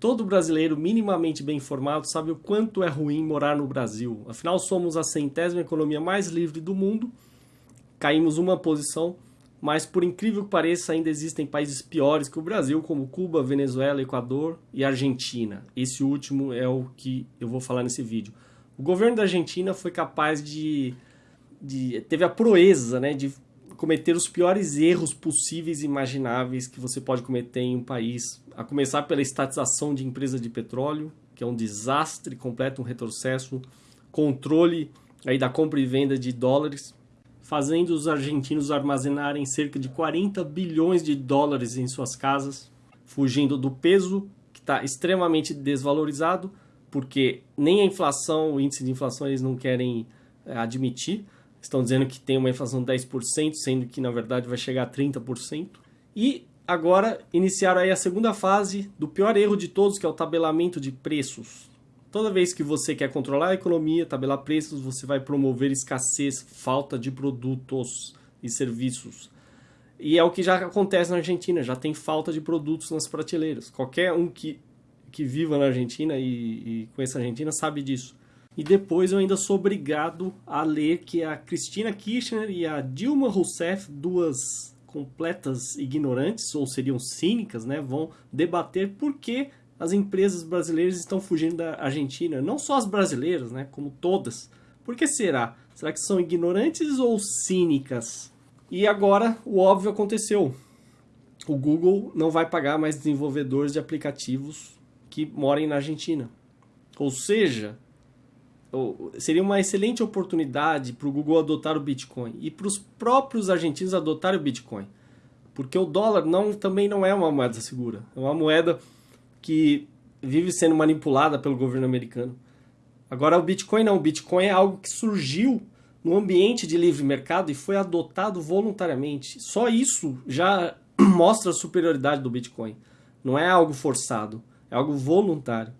Todo brasileiro minimamente bem informado sabe o quanto é ruim morar no Brasil. Afinal, somos a centésima economia mais livre do mundo, caímos uma posição, mas por incrível que pareça, ainda existem países piores que o Brasil, como Cuba, Venezuela, Equador e Argentina. Esse último é o que eu vou falar nesse vídeo. O governo da Argentina foi capaz de, de teve a proeza, né, de cometer os piores erros possíveis e imagináveis que você pode cometer em um país, a começar pela estatização de empresas de petróleo, que é um desastre completo, um retrocesso, controle aí da compra e venda de dólares, fazendo os argentinos armazenarem cerca de 40 bilhões de dólares em suas casas, fugindo do peso que está extremamente desvalorizado, porque nem a inflação, o índice de inflação eles não querem é, admitir, estão dizendo que tem uma inflação de 10%, sendo que na verdade vai chegar a 30%. E agora iniciaram aí a segunda fase do pior erro de todos, que é o tabelamento de preços. Toda vez que você quer controlar a economia, tabelar preços, você vai promover escassez, falta de produtos e serviços. E é o que já acontece na Argentina, já tem falta de produtos nas prateleiras. Qualquer um que, que viva na Argentina e, e conheça a Argentina sabe disso. E depois eu ainda sou obrigado a ler que a Cristina Kirchner e a Dilma Rousseff, duas completas ignorantes, ou seriam cínicas, né, vão debater por que as empresas brasileiras estão fugindo da Argentina. Não só as brasileiras, né, como todas. Por que será? Será que são ignorantes ou cínicas? E agora o óbvio aconteceu. O Google não vai pagar mais desenvolvedores de aplicativos que morem na Argentina. Ou seja, seria uma excelente oportunidade para o Google adotar o Bitcoin e para os próprios argentinos adotarem o Bitcoin. Porque o dólar não, também não é uma moeda segura. É uma moeda que vive sendo manipulada pelo governo americano. Agora, o Bitcoin não. O Bitcoin é algo que surgiu no ambiente de livre mercado e foi adotado voluntariamente. Só isso já mostra a superioridade do Bitcoin. Não é algo forçado, é algo voluntário.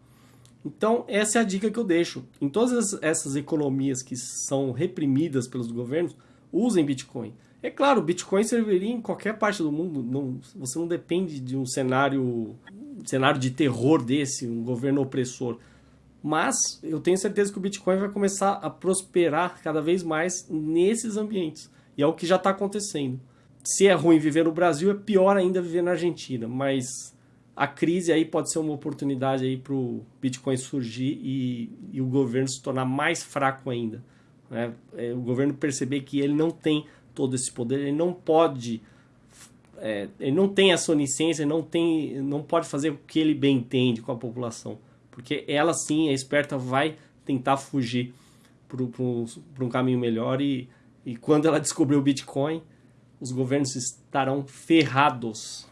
Então, essa é a dica que eu deixo. Em todas essas economias que são reprimidas pelos governos, usem Bitcoin. É claro, Bitcoin serviria em qualquer parte do mundo. Não, você não depende de um cenário, cenário de terror desse, um governo opressor. Mas eu tenho certeza que o Bitcoin vai começar a prosperar cada vez mais nesses ambientes. E é o que já está acontecendo. Se é ruim viver no Brasil, é pior ainda viver na Argentina. Mas a crise aí pode ser uma oportunidade aí para o Bitcoin surgir e, e, o governo se tornar mais fraco ainda. Né? É, o governo perceber que ele não tem todo esse poder, ele não pode, é, ele não tem essa onisciência, não, tem, não pode fazer o que ele bem entende com a população. Porque ela sim, a esperta, vai tentar fugir para um caminho melhor e, e quando ela descobrir o Bitcoin, os governos estarão ferrados.